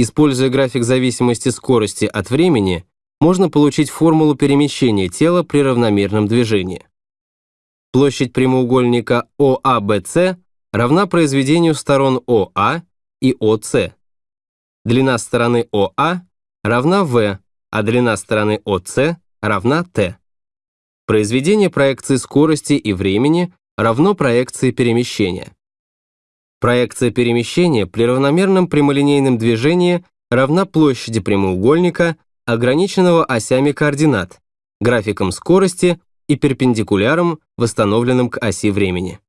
Используя график зависимости скорости от времени, можно получить формулу перемещения тела при равномерном движении. Площадь прямоугольника ОАБЦ равна произведению сторон ОА и ОС. Длина стороны ОА равна В, а длина стороны ОС равна Т. Произведение проекции скорости и времени равно проекции перемещения. Проекция перемещения при равномерном прямолинейном движении равна площади прямоугольника, ограниченного осями координат, графиком скорости и перпендикуляром, восстановленным к оси времени.